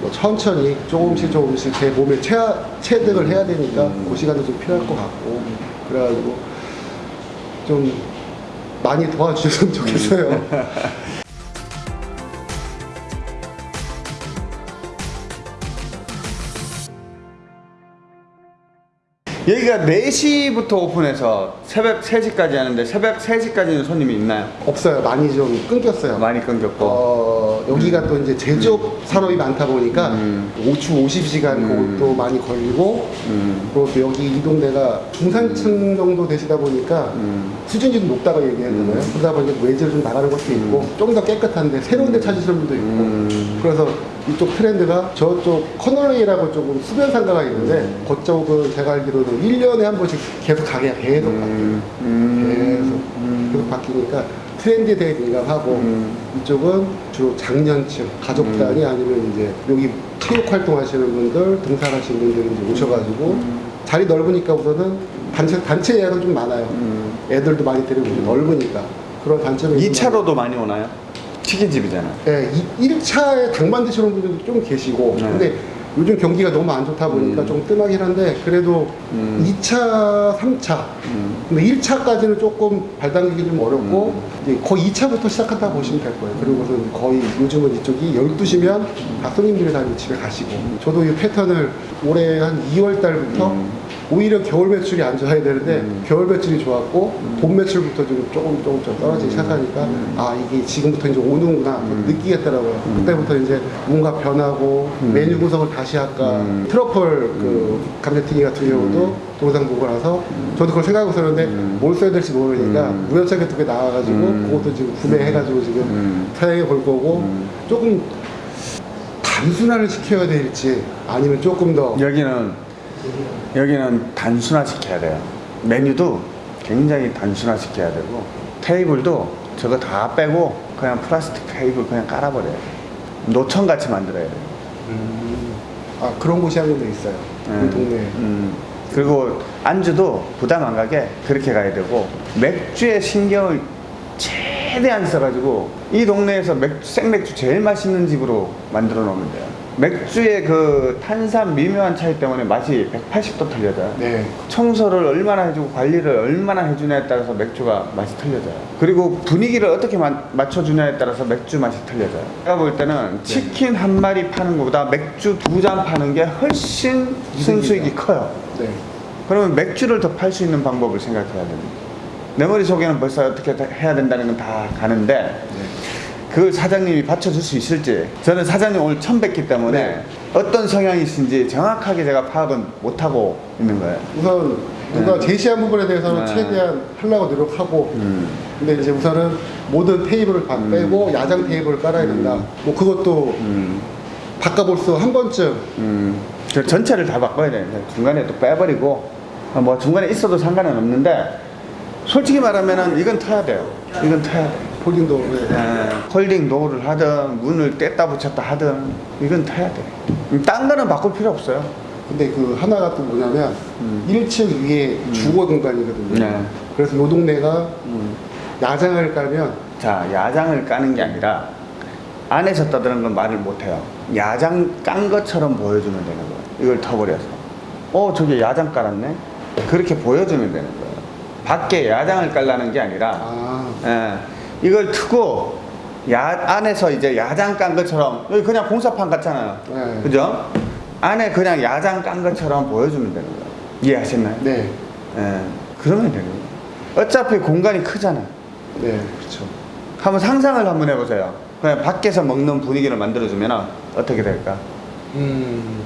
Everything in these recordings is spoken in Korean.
뭐 천천히 조금씩 조금씩 제 몸에 체, 체득을 해야 되니까 그 시간도 좀 필요할 것 같고 그래가지고 좀 많이 도와주셨으면 좋겠어요. 여기가 4시부터 오픈해서 새벽 3시까지 하는데 새벽 3시까지는 손님이 있나요? 없어요. 많이 좀 끊겼어요. 많이 끊겼고 어, 여기가 또 이제 제조업 산업이 많다 보니까 음. 5주 50시간 음. 그것도 많이 걸리고 음. 그리고 또 여기 이 동네가 중산층 정도 되시다 보니까 음. 수준이 좀 높다고 얘기하잖아요. 그러다 보니까 외지를 좀 나가는 것도 있고 좀더 깨끗한데 새로운 데 찾으시는 분도 있고 음. 그래서 이쪽 트렌드가 저쪽 커널웨이라고 조금 수변 상가가 있는데 음. 그쪽은 제가 알기로는 1년에 한 번씩 계속 가게가 계속 바뀌어요. 음. 계속 계속 바뀌니까 트렌드에 되게 민감하고 음. 이쪽은 주로 장년층 가족 단위 아니면 이제 여기 체육 활동하시는 분들 등산하시는 분들이 오셔가지고 자리 넓으니까 우선은 단체 단체 예약은 좀 많아요. 음. 애들도 많이 데리고 오고 넓으니까 그런 좀 2차로도 많이 오나요? 치킨집이잖아. 예, 1차에 당만 드시는 분들도 좀 계시고 네. 근데 요즘 경기가 너무 안 좋다 보니까 음. 좀 뜸하긴 한데 그래도 음. 2차, 3차 음. 근데 1차까지는 조금 발 담기기 좀 어렵고 음. 이제 거의 2차부터 시작한다 보시면 될 거예요 그리고선 거의 요즘은 이쪽이 12시면 다 손님들이 다 집에 가시고 저도 이 패턴을 올해 한 2월 달부터 음. 오히려 겨울 매출이 안 좋아야 되는데 음. 겨울 매출이 좋았고 봄 매출부터 좀 조금 조금 좀 떨어지기 시작하니까 음. 아 이게 지금부터 이제 오는구나 음. 느끼겠더라고요 그때부터 이제 뭔가 변하고 음. 메뉴 구성을 다시 할까 음. 트러플 그 감자튀기 같은 경우도 동영상 보고 나서 저도 그걸 생각하고 있었는데 음. 뭘 써야 될지 모르니까 음. 우연찮게 두 개 나와가지고 음. 그것도 지금 구매해가지고 지금 음. 사용해 볼 거고 음. 조금 단순화를 시켜야 될지 아니면 조금 더 여기는 여기는 단순화 시켜야 돼요. 메뉴도 굉장히 단순화 시켜야 되고 테이블도 저거 다 빼고 그냥 플라스틱 테이블 그냥 깔아버려요. 노천 같이 만들어야 돼요. 음, 아 그런 곳이 한 군데 있어요 음. 그 동네에 음. 그리고 안주도 부담 안 가게 그렇게 가야 되고 맥주에 신경을 최대한 써가지고 이 동네에서 맥주, 생맥주 제일 맛있는 집으로 만들어 놓으면 돼요. 맥주의 그 탄산 미묘한 차이 때문에 맛이 180도 틀려져요. 네 청소를 얼마나 해주고 관리를 얼마나 해주냐에 따라서 맥주가 맛이 틀려져요. 그리고 분위기를 어떻게 마- 맞춰주냐에 따라서 맥주 맛이 틀려져요. 제가 볼 때는 치킨 한 마리 파는 것보다 맥주 두 잔 파는 게 훨씬 순수익이 커요. 네. 그러면 맥주를 더 팔 수 있는 방법을 생각해야 됩니다. 내 머릿속에는 벌써 어떻게 다 해야 된다는 건 다 가는데 네. 그걸 사장님이 받쳐줄 수 있을지 저는 사장님 오늘 처음 뵙기 때문에 네. 어떤 성향이신지 정확하게 제가 파악은 못하고 있는 거예요. 우선 누가 네. 제시한 부분에 대해서는 네. 최대한 하려고 노력하고 음. 근데 이제 우선은 모든 테이블을 다 음. 빼고 야장 테이블을 깔아야 된다 뭐 그것도 음. 바꿔볼 수 한 번쯤 음, 저 전체를 다 바꿔야 되는데 중간에 또 빼버리고 어, 뭐 중간에 있어도 상관은 없는데 솔직히 말하면은 이건 터야 돼요. 이건 터야 돼. folding도 네. 에, folding door를 하든 문을 뗐다 붙였다 하든 이건 터야 돼. 음, 딴 거는 바꿀 필요 없어요. 근데 그 하나가 또 뭐냐면 음. 1층 위에 주거 공간이거든요 네. 그래서 요 동네가 음. 야장을 깔면 자 야장을 까는 게 아니라 안에서 떠드는 건 말을 못해요. 야장 깐 것처럼 보여주면 되는 거예요. 이걸 터버려서. 어 저기 야장 깔았네. 그렇게 보여주면 되는 거예요. 밖에 야장을 깔라는 게 아니라 아 예, 이걸 트고 야, 안에서 이제 야장 깐 것처럼 여기 그냥 공사판 같잖아요. 네. 그죠? 안에 그냥 야장 깐 것처럼 보여주면 되는 거예요. 이해하셨나요? 네. 예, 그러면 되는 거예요. 어차피 공간이 크잖아요. 네, 그렇죠. 한번 상상을 한번 해보세요. 그냥 밖에서 먹는 분위기를 만들어주면 어떻게 될까? 음,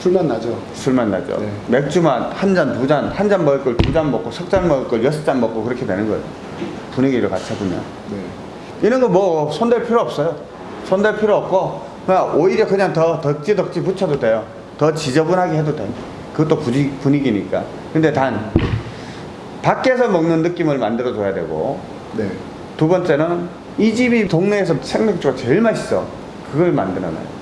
술맛 나죠. 술만 나죠. 네. 맥주만 한 잔, 두 잔, 한 잔 먹을 걸 두 잔 먹고, 석 잔 먹을 걸 여섯 잔 먹고 그렇게 되는 거예요. 분위기를 갖춰주면. 네. 이런 거 뭐 손댈 필요 없어요. 손댈 필요 없고 그냥 오히려 그냥 더 덕지 덕지 붙여도 돼요. 더 지저분하게 해도 돼요. 그것도 분위, 분위기니까. 근데 단 밖에서 먹는 느낌을 만들어 줘야 되고 네. 두 번째는 이 집이 동네에서 생맥주가 제일 맛있어. 그걸 만들어 놔요.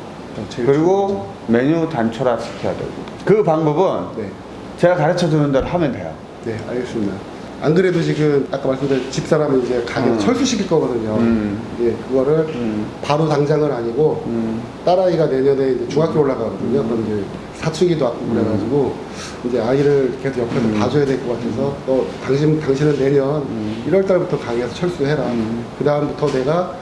제일 그리고 메뉴 단촐화 시켜야 되고 그 방법은 네. 제가 가르쳐 주는 대로 하면 돼요. 네, 알겠습니다. 안 그래도 지금 아까 말씀드린 집사람은 이제 가게 음. 철수시킬 거거든요. 음. 예, 그거를 음. 바로 당장은 아니고 음. 딸아이가 내년에 이제 중학교 올라가거든요. 그럼 이제 사춘기도 왔고 그래가지고 이제 아이를 계속 옆에서 음. 봐줘야 될 것 같아서 너 당신 당신은 내년 음. 1월 달부터 가게에서 철수해라. 음. 그 다음부터 내가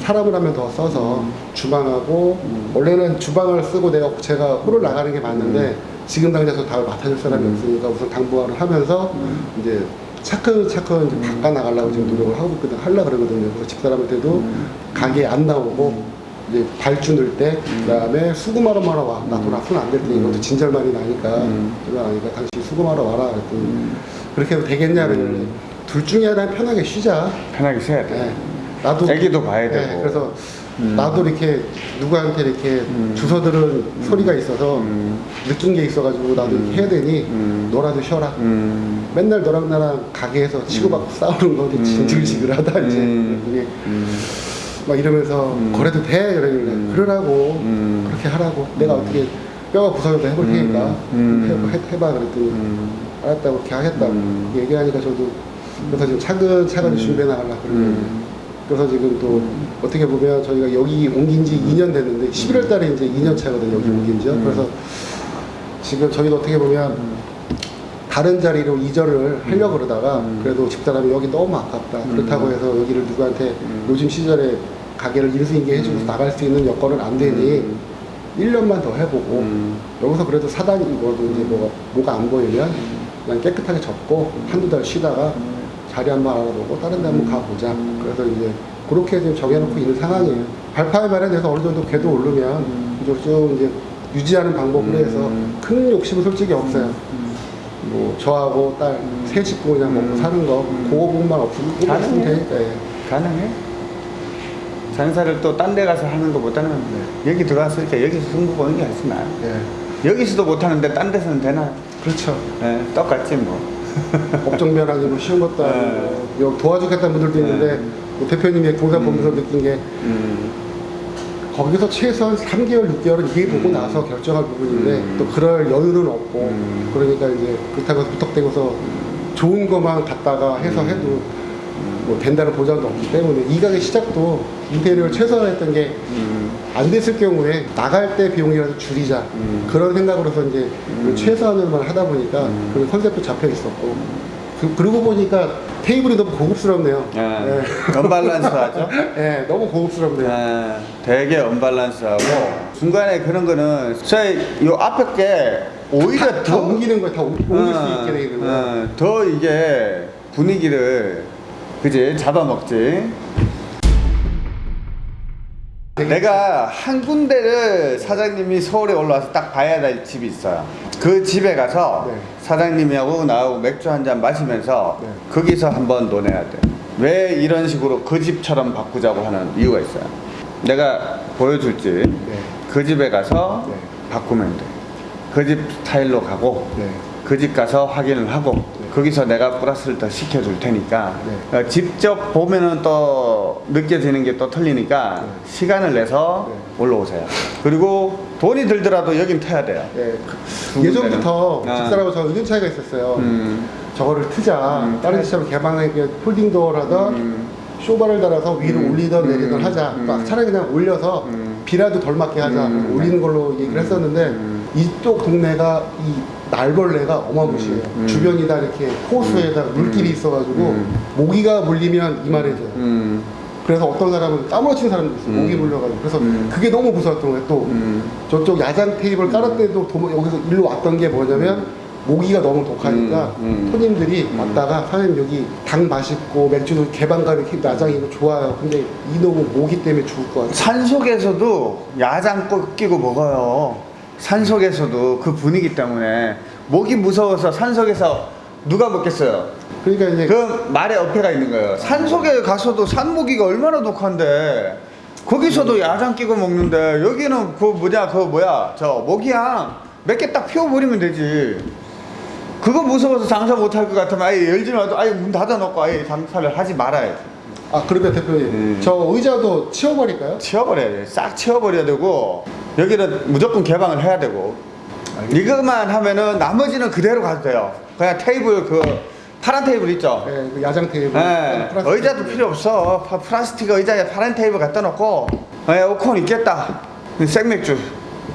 사람을 한명더 써서 주방하고 음. 원래는 주방을 쓰고 내가 제가 홀을 나가는 게 맞는데 지금 당장 저 답을 맡아줄 사람이 음. 없으니까 우선 당부화를 하면서 이제 차근차근 이제 바꿔 나가려고 지금 노력을 하고 있거든 하려 그러거든요. 그래서 집사람한테도 음. 가게 안 나오고 이제 발주 넣을 때 그 다음에 수금하러 마러 와. 나 돈 앞으로 안될 테니 이것도 진절만이 나니까 음. 나니까 당신 수금하러 와라. 그랬더니 그렇게 해도 되겠냐 그랬는데 둘 중에 하나는 편하게 쉬자. 편하게 쉬어야 돼. 예. 나도 애기도 봐야 예, 되고. 그래서 음. 나도 이렇게 누구한테 이렇게 음. 주워들은 소리가 있어서 음. 느낀 게 있어가지고 나도 음. 해야 되니 음. 너라도 쉬어라. 음. 맨날 너랑 나랑 가게에서 치고받고 싸우는 거 음. 진질지글하다 이제 음. 그게 음. 막 이러면서 음. 거래도 돼 이러길래 음. 그러라고 음. 그렇게 하라고 내가 어떻게 뼈가 부서져도 해볼 음. 테니까 음. 해, 해, 해봐 그랬더니 음. 알았다고 그렇게 하겠다고 음. 얘기하니까 저도 그래서 지금 차근차근히 준비해 나가려고 그러고 음. 그래서 지금 또 어떻게 보면 저희가 여기 옮긴 지 2년 됐는데 11월 달에 이제 2년 차거든요 여기 옮긴 지요 음. 그래서 지금 저희가 어떻게 보면 다른 자리로 이전을 하려고 그러다가 음. 그래도 집사람이 여기 너무 아깝다 음. 그렇다고 해서 여기를 누구한테 음. 요즘 시절에 가게를 인수인계 해주고 음. 나갈 수 있는 여건은 안 되니 음. 1년만 더 해보고 음. 여기서 그래도 사단이 뭐도 이제 뭐가, 뭐가 안 보이면 그냥 깨끗하게 접고 한두 달 쉬다가 자리 한번 알아보고 다른 데 한번 가보자. 그래서 이제 그렇게 지금 정해놓고 있는 상황이에요. 발파에 마련해서 어느 정도 궤도 오르면 이제 쭉 이제 유지하는 방법으로 해서 음. 큰 욕심은 솔직히 없어요. 뭐 저하고 딸세 식구 그냥 먹고 음. 사는 거 음. 그거 부분만 없으면 가능해. 되니까 예. 가능해? 장사를 또 딴 데 가서 하는 것보다는 여기 들어왔으니까 여기서 승부 보는 게 훨씬 나아. 예. 여기서도 못하는데 딴 데서는 되나? 그렇죠. 예, 똑같지 뭐. 법정변 아니고 쉬운 것도 아니고 네. 여기 도와주겠다는 분들도 있는데 뭐 대표님의 동산 보면서 느낀 게 음. 거기서 최소한 3개월, 6개월은 일보고 나서 결정할 부분인데 음. 또 그럴 여유는 없고 음. 그러니까 이제 그렇다고 해서 무턱대고서 좋은 것만 갖다가 해서 음. 해도 뭐 된다는 보장도 없기 때문에 이 가게 시작도 인테리어를 최소화했던 게 안 음. 됐을 경우에 나갈 때 비용이라도 줄이자 음. 그런 생각으로서 이제 음. 최소한으로만 하다 보니까 음. 그 컨셉도 잡혀 있었고 그, 그러고 보니까 테이블이 너무 고급스럽네요. 예. 언밸런스하죠? 예, 너무 고급스럽네요. 예, 되게 언밸런스하고 중간에 그런 거는 저희 요 앞에 게 오히려 다, 다더 옮기는 거야, 다 옮- 옮길 수 어, 있게 돼 있는 거야. 어, 더 이게 분위기를 그지 잡아먹지. 내가 한 군데를 사장님이 서울에 올라와서 딱 봐야 될 집이 있어요. 그 집에 가서 네. 사장님하고 나하고 맥주 한 잔 마시면서 네. 거기서 한번 논해야 돼. 왜 이런 식으로 그 집처럼 바꾸자고 하는 이유가 있어요. 내가 보여줄지 네. 그 집에 가서 네. 바꾸면 돼. 그 집 스타일로 가고 네. 그집 가서 확인을 하고 네. 거기서 내가 플러스를 더 시켜줄 테니까 네. 어, 직접 보면은 또 느껴지는 게 또 틀리니까 네. 시간을 내서 네. 올라오세요. 그리고 돈이 들더라도 여긴 터야 돼요. 예, 두그 예전부터 군데는. 아. 집사람하고 저 의견 차이가 있었어요. 음, 저거를 트자. 음, 다른. 집처럼 개방하게 folding door를 하던 음, 쇼바를 달아서 위로 음, 올리던 음, 내리던 하자. 음. 막 차라리 그냥 올려서 음. 비라도 덜 맞게 하자. 음. 올리는 걸로 얘기를 했었는데 음. 이쪽 동네가 이 날벌레가 어마무시해요. 음. 음. 주변이 다 이렇게 호수에다 물길이 음. 있어가지고 음. 모기가 물리면 이만해져요. 음, 그래서 어떤 사람은 까무러치는 사람도 있어요. 음. 모기 물려가지고. 그래서 음. 그게 너무 무서웠던 거예요. 또 음, 저쪽 야장 테이블 깔았 때도 도모- 여기서 일로 왔던 게 뭐냐면 모기가 너무 독하니까 음, 음. 손님들이 음. 왔다가 사장님 여기 당 맛있고 맥주도 개방감 이렇게 야장이고 좋아요. 근데 이놈은 모기 때문에 죽을 것 같아요. 산속에서도 야장 꼭 끼고 먹어요. 산속에서도 그 분위기 때문에 목이 무서워서 산속에서 누가 먹겠어요? 그러니까 이제 그 말에 어폐가 있는 거예요. 산 속에 가서도 산모기가 얼마나 독한데 거기서도 야장 끼고 먹는데 여기는 그 뭐냐 그 뭐야 저 모기향 몇 개 딱 피워버리면 되지. 그거 무서워서 장사 못할 것 같으면 아예 열지 말고 아예 문 닫아놓고 아예 장사를 하지 말아요. 아 그러면 대표님 음. 저 의자도 치워버릴까요? 치워버려야 돼. 싹 치워버려야 되고 여기는 무조건 개방을 해야 되고 이것만 하면은 나머지는 그대로 가도 돼요. 그냥 테이블 그 파란 테이블 있죠? 예, 그 야장 테이블. 예, 플라스틱 의자도 테이블. 필요 없어. 파- 플라스틱 의자에 파란 테이블 갖다 놓고 에어컨 있겠다. 생맥주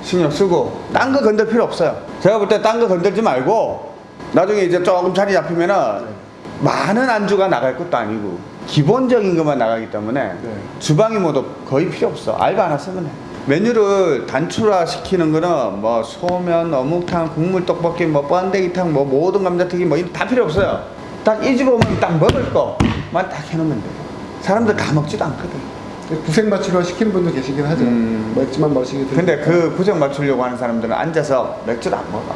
신경 쓰고 딴 거 건들 필요 없어요. 제가 볼 때 딴 거 건들지 말고 나중에 이제 조금 자리 잡히면은 많은 안주가 나갈 것도 아니고 기본적인 것만 나가기 때문에 네. 주방이 뭐도 거의 필요 없어. 알바 하나 쓰면 해. 메뉴를 단출화 시키는 거는 뭐 소면, 어묵탕, 국물 떡볶이, 뭐 번데기탕, 뭐 모든 감자튀김 뭐 다 필요 없어요. 딱 이 집 오면 딱 먹을 거만 딱 해놓으면 돼. 사람들 다 먹지도 않거든. 구색 맞추려 시키는 분도 계시긴 하죠. 음. 맥주만 마시게 근데 그 구정 맞추려고 하는 사람들은 앉아서 맥주를 안 먹어.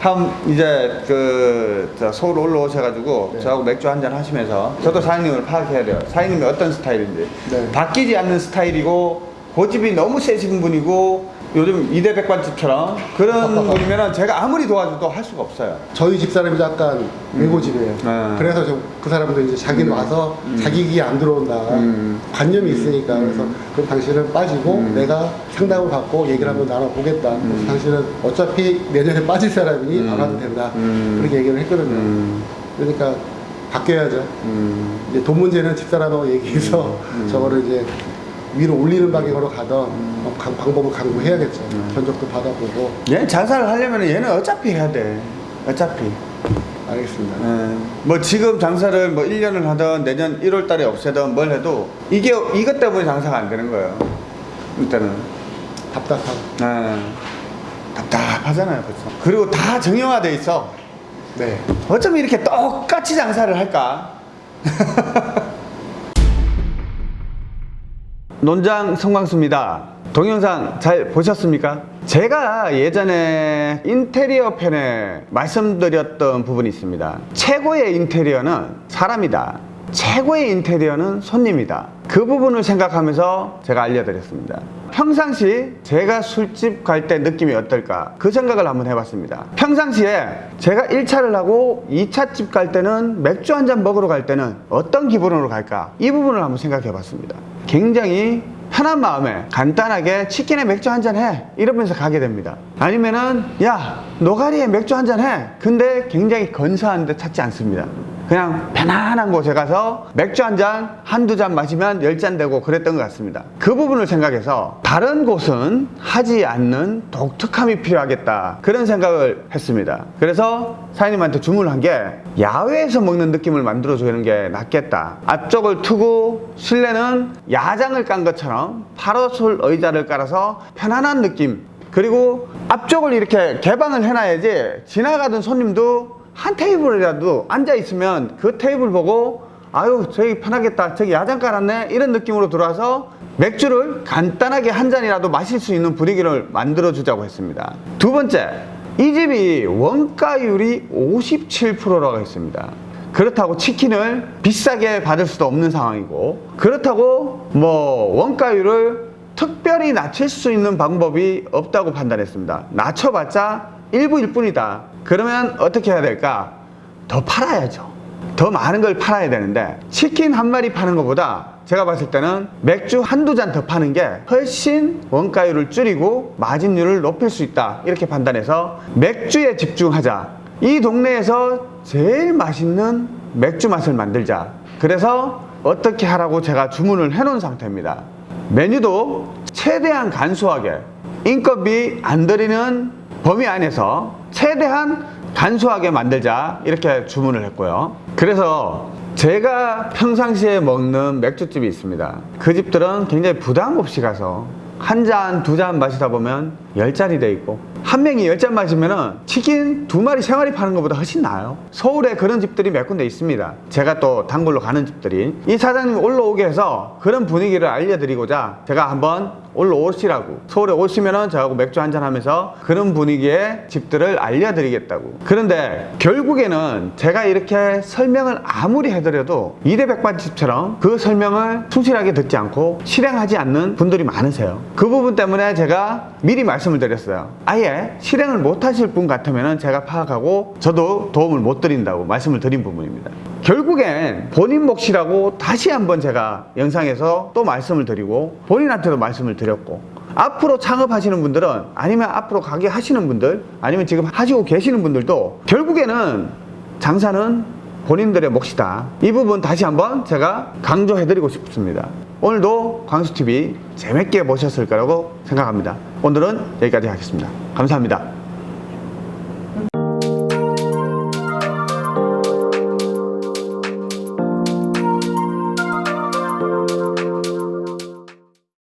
한 이제 그저 서울 올라오셔가지고 네. 저하고 맥주 한 잔 하시면서 저도 사장님을 파악해야 돼요. 사장님이 어떤 스타일인지 네. 바뀌지 않는 스타일이고 고집이 너무 세신 분이고 요즘 이대 백반집처럼 그런 분이면은 제가 아무리 도와줘도 할 수가 없어요. 저희 집 사람이 약간 외고집이에요. 음. 그래서 좀그 사람도 이제 자기는 와서 자기 기에 안 들어온다. 음. 관념이 있으니까 그래서 그럼 당신은 빠지고 음. 내가 상담을 받고 얘기를 한번 나눠보겠다. 그래서 당신은 어차피 내년에 빠질 사람이니 음. 안 와도 된다. 음. 그렇게 얘기를 했거든요. 음, 그러니까 바뀌어야죠. 음, 이제 돈 문제는 집사람하고 얘기해서 음. 저거를 이제 위로 올리는 방향으로 가던 어, 강- 방법을 강구해야겠죠. 음. 견적도 받아보고 얘는 장사를 하려면 얘는 어차피 해야 돼. 어차피. 알겠습니다. 예. 뭐 지금 장사를 뭐 1년을 하든 내년 1월 달에 없애든 뭘 해도 이게 이것 때문에 장사가 안 되는 거예요. 일단은. 답답하고. 예. 답답하잖아요, 그렇죠. 그리고 다 정형화돼 있어. 네. 어쩜 이렇게 똑같이 장사를 할까? 논장 성광수입니다. 동영상 잘 보셨습니까? 제가 예전에 인테리어 편에 말씀드렸던 부분이 있습니다. 최고의 인테리어는 사람이다. 최고의 인테리어는 손님이다. 그 부분을 생각하면서 제가 알려드렸습니다. 평상시 제가 술집 갈 때 느낌이 어떨까? 그 생각을 한번 해봤습니다. 평상시에 제가 1차를 하고 2차 집 갈 때는 맥주 한 잔 먹으러 갈 때는 어떤 기분으로 갈까? 이 부분을 한번 생각해 봤습니다. 굉장히 편한 마음에 간단하게 치킨에 맥주 한 잔 해. 이러면서 가게 됩니다. 아니면은, 야, 노가리에 맥주 한 잔 해. 근데 굉장히 건사한 데 찾지 않습니다. 그냥 편안한 곳에 가서 맥주 한 잔, 한두 잔 마시면 열 잔 되고 그랬던 것 같습니다. 그 부분을 생각해서 다른 곳은 하지 않는 독특함이 필요하겠다. 그런 생각을 했습니다. 그래서 사장님한테 주문을 한 게 야외에서 먹는 느낌을 만들어주는 게 낫겠다. 앞쪽을 트고 실내는 야장을 깐 것처럼 파라솔 의자를 깔아서 편안한 느낌. 그리고 앞쪽을 이렇게 개방을 해놔야지 지나가던 손님도 한 테이블이라도 앉아 있으면 그 테이블 보고 아유 저기 편하겠다 저기 야장 깔았네 이런 느낌으로 들어와서 맥주를 간단하게 한 잔이라도 마실 수 있는 분위기를 만들어 주자고 했습니다 두 번째 이 집이 원가율이 57%라고 했습니다 그렇다고 치킨을 비싸게 받을 수도 없는 상황이고 그렇다고 뭐 원가율을 특별히 낮출 수 있는 방법이 없다고 판단했습니다. 낮춰봤자 일부일 뿐이다. 그러면 어떻게 해야 될까? 더 팔아야죠. 더 많은 걸 팔아야 되는데 치킨 한 마리 파는 것보다 제가 봤을 때는 맥주 한두 잔 더 파는 게 훨씬 원가율을 줄이고 마진율을 높일 수 있다. 이렇게 판단해서 맥주에 집중하자. 이 동네에서 제일 맛있는 맥주 맛을 만들자. 그래서 어떻게 하라고 제가 주문을 해놓은 상태입니다. 메뉴도 최대한 간소하게 인건비 안 들이는 범위 안에서 최대한 간소하게 만들자 이렇게 주문을 했고요 그래서 제가 평상시에 먹는 맥주집이 있습니다 그 집들은 굉장히 부담 없이 가서 한 잔, 두 잔 마시다 보면 열 잔이 돼 있고 한 명이 열 잔 마시면 은 치킨 두 마리, 세 마리 파는 것보다 훨씬 나아요. 서울에 그런 집들이 몇 군데 있습니다. 제가 또 단골로 가는 집들이. 이 사장님이 올라오게 해서 그런 분위기를 알려드리고자 제가 한번 올라오시라고. 서울에 오시면은 저하고 맥주 한잔 하면서 그런 분위기의 집들을 알려드리겠다고. 그런데 결국에는 제가 이렇게 설명을 아무리 해드려도 이대백반집처럼 그 설명을 충실하게 듣지 않고 실행하지 않는 분들이 많으세요. 그 부분 때문에 제가 미리 말씀을 드렸어요. 아예 실행을 못 하실 분 같으면 제가 파악하고 저도 도움을 못 드린다고 말씀을 드린 부분입니다. 결국엔 본인 몫이라고 다시 한번 제가 영상에서 또 말씀을 드리고 본인한테도 말씀을 드렸고 앞으로 창업하시는 분들은 아니면 앞으로 가게 하시는 분들 아니면 지금 하시고 계시는 분들도 결국에는 장사는 본인들의 몫이다. 이 부분 다시 한번 제가 강조해드리고 싶습니다. 오늘도 광수TV 재밌게 보셨을 거라고 생각합니다. 오늘은 여기까지 하겠습니다. 감사합니다.